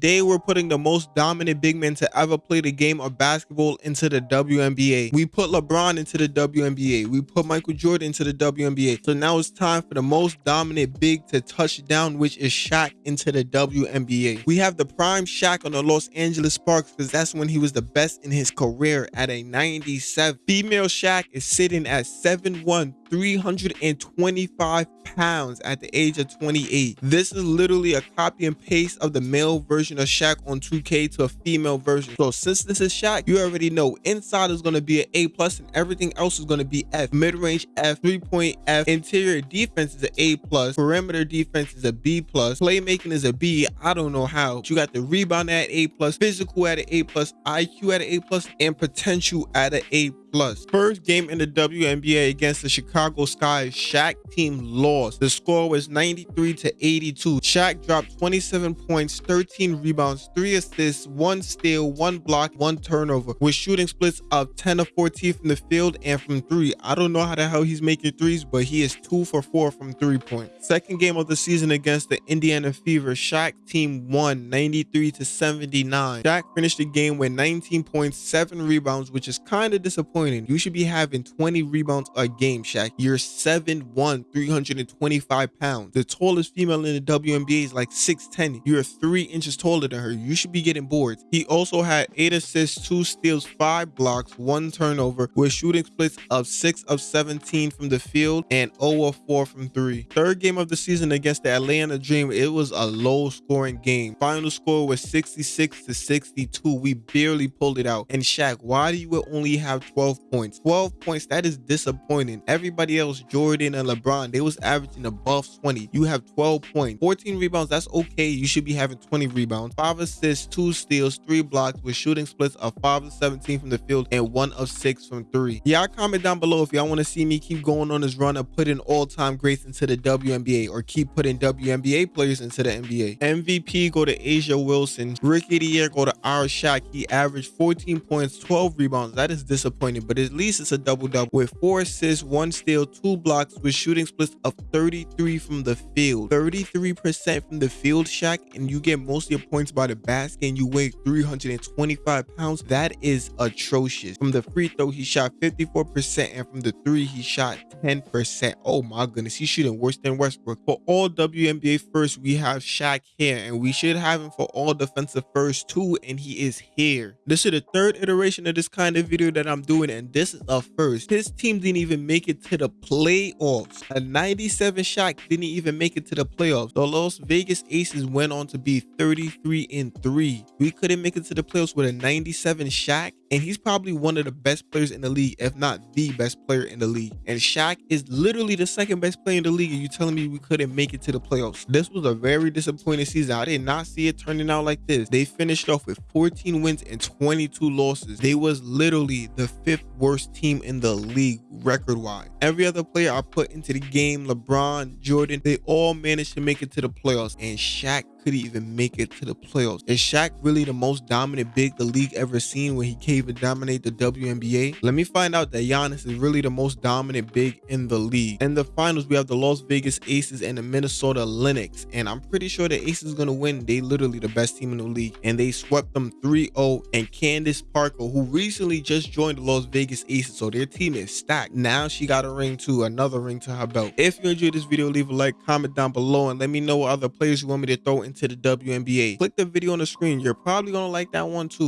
They were putting the most dominant big men to ever play the game of basketball into the WNBA. We put LeBron into the WNBA. We put Michael Jordan into the WNBA. So now it's time for the most dominant big to touch down, which is Shaq into the WNBA. We have the prime Shaq on the Los Angeles Sparks because that's when he was the best in his career at a 97. Female Shaq is sitting at 7'1", 325 pounds at the age of 28. This is literally a copy and paste of the male version of Shaq on 2K to a female version. So since this is Shaq, you already know inside is going to be an A plus and everything else is going to be F. Mid-range F, three-point F, interior defense is an A plus, perimeter defense is a B plus, playmaking is a B. I don't know how. But you got the rebound at A plus, physical at an A plus, IQ at an A plus, and potential at an A plus. First game in the WNBA against the Chicago Sky, Shaq team lost. The score was 93 to 82. Shaq dropped 27 points, 13 rebounds, 3 assists, 1 steal, 1 block, 1 turnover, with shooting splits of 10 of 14 from the field and from 3. I don't know how the hell he's making threes, but he is 2 for 4 from 3 points. Second game of the season against the Indiana Fever, Shaq team won 93 to 79. Shaq finished the game with 19 points, 7 rebounds, which is kind of disappointing disappointing. You should be having 20 rebounds a game, Shaq. You're 7'1", 325 pounds. The tallest female in the WNBA is like 6'10". You're three inches taller than her. You should be getting boards. He also had 8 assists, 2 steals, 5 blocks, 1 turnover with shooting splits of 6 of 17 from the field and 0 of 4 from 3. Third game of the season against the Atlanta Dream, it was a low scoring game. Final score was 66 to 62. We barely pulled it out. And Shaq, why do you only have 12 12 points. 12 points, that is disappointing. Everybody else, Jordan and LeBron, they was averaging above 20. You have 12 points. 14 rebounds, that's okay. You should be having 20 rebounds. 5 assists, 2 steals, 3 blocks with shooting splits of 5 of 17 from the field and 1 of 6 from 3. Y'all comment down below if y'all want to see me keep going on this run of putting all-time greats into the WNBA or keep putting WNBA players into the NBA. MVP go to A'ja Wilson. Rookie of the year go to Ira Shaq. He averaged 14 points, 12 rebounds. That is disappointing but at least it's a double double with four assists, one steal, two blocks with shooting splits of 33 from the field. 33% from the field, Shaq, and you get most of your points by the basket and you weigh 325 pounds. That is atrocious. From the free throw, he shot 54%, and from the three, he shot 10%. Oh my goodness, he's shooting worse than Westbrook. For all WNBA first, we have Shaq here, and we should have him for all defensive first too, and he is here. This is the third iteration of this kind of video that I'm doing and this is a first. His team didn't even make it to the playoffs. A 97 Shaq didn't even make it to the playoffs. The Las Vegas Aces went on to be 33 and 3. We couldn't make it to the playoffs with a 97 Shaq and he's probably one of the best players in the league, if not the best player in the league. And Shaq is literally the second best player in the league, and you telling me we couldn't make it to the playoffs. This was a very disappointing season. I did not see it turning out like this. They finished off with 14 wins and 22 losses. They was literally the fifth worst team in the league record-wise. Every other player I put into the game, LeBron, Jordan, they all managed to make it to the playoffs, and Shaq could he even make it to the playoffs? Is Shaq really the most dominant big the league ever seen when he came to dominate the WNBA? Let me find out that Giannis is really the most dominant big in the league. In the finals, we have the Las Vegas Aces and the Minnesota Lynx. And I'm pretty sure the Aces are going to win. They literally the best team in the league. And they swept them 3-0. And Candace Parker, who recently just joined the Las Vegas Aces, so their team is stacked. Now she got a ring too, another ring to her belt. If you enjoyed this video, leave a like, comment down below, and let me know what other players you want me to throw into the WNBA. Click the video on the screen. You're probably going to like that one too.